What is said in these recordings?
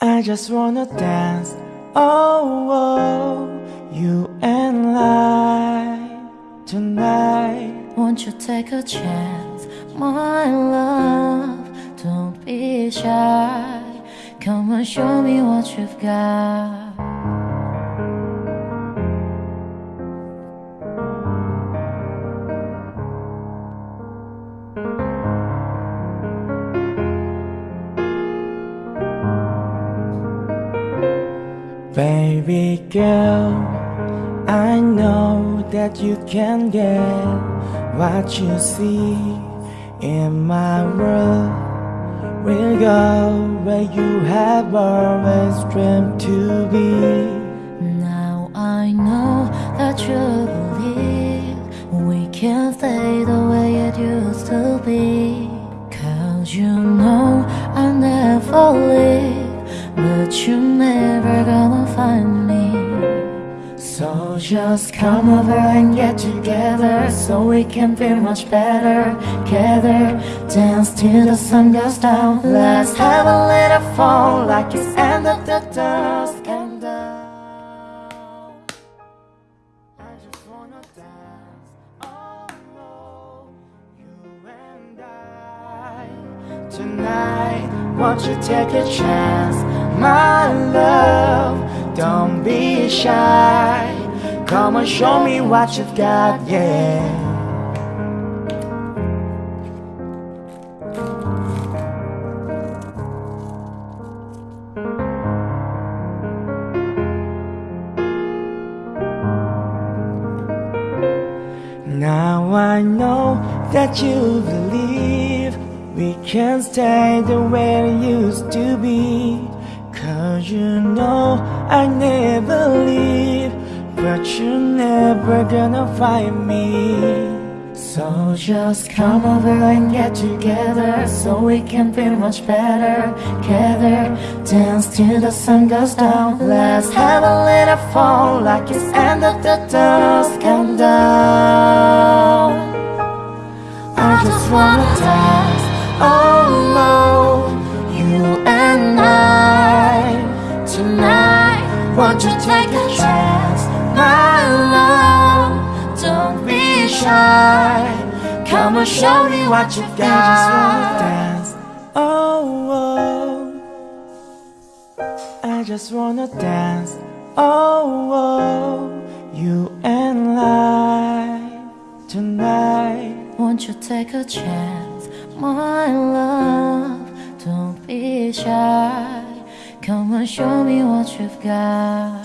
I just wanna dance, oh, oh you and I tonight. Won't you take a chance, my love? Don't be shy. Come and show me what you've got. Baby girl, I know that you can get what you see in my world. We'll go where you have always dreamed to be. You're never gonna find me. So just come over and get together So we can feel much better Together. Dance till the sun goes down. Let's have a little fun Like it's end of the dusk and down I just wanna dance. Oh no You and I. Tonight Won't you take a chance my love, don't be shy. Come and show me what you've got, yeah. Now I know that you believe we can stay the way it used to be. You know I never leave But you're never gonna find me. So just come over and get together So we can feel much better Together. Dance till the sun goes down. Let's have a little fun Like it's end of the dusk Come down I just wanna dance Come and show me what you've got I just wanna dance, oh, oh. I just wanna dance, oh, oh. You and I tonight. Won't you take a chance, my love Don't be shy. Come and show me what you've got.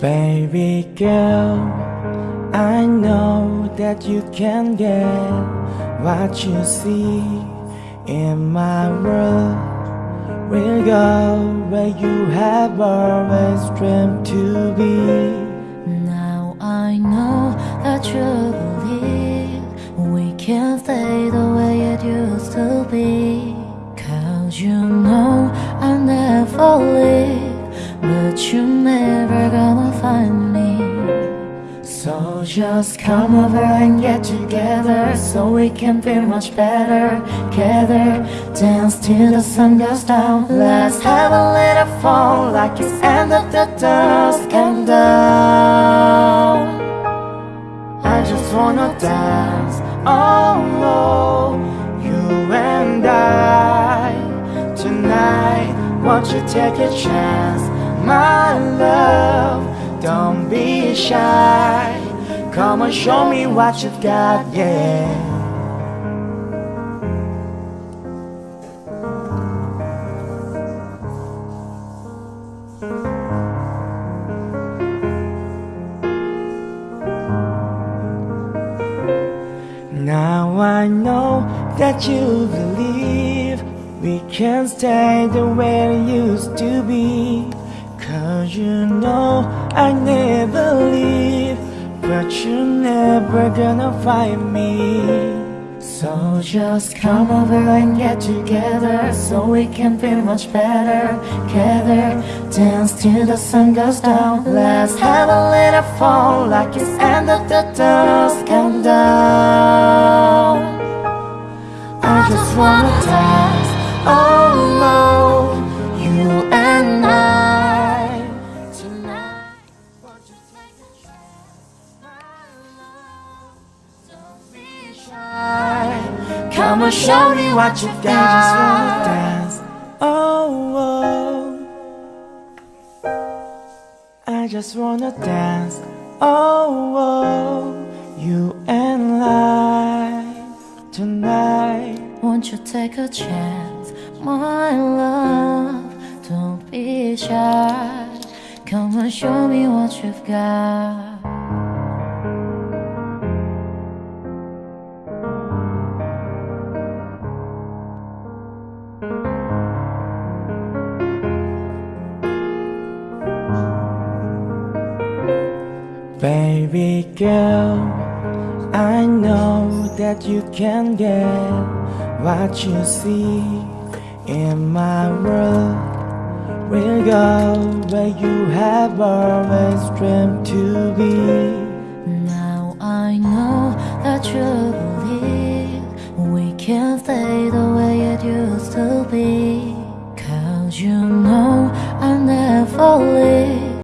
Baby girl, I know that you can get what you see in my world. We'll go where you have always dreamed to be Now I know that you believe We can stay the way just come over and get together So we can feel much better Together. Dance till the sun goes down. Let's have a little fun Like it's end of the dusk and down I just wanna dance. Oh no You and I Tonight. Won't you take a chance? My love don't be shy Come and show me what you've got, yeah. Now I know that you believe We can stay the way it used to be. Cause you know I never leave But you're never gonna find me. So just come over and get together So we can feel much better Together. Dance till the sun goes down. Let's have a little fun like it's end of the dusk countdown. I just wanna dance alone You and I. Tonight Come and show me what you got just wanna dance oh, oh. I just wanna dance oh, oh. You and I tonight Won't you take a chance, my love? Don't be shy. Come and show me what you've got. Girl, I know that you can get what you see in my world. We'll go where you have always dreamed to be.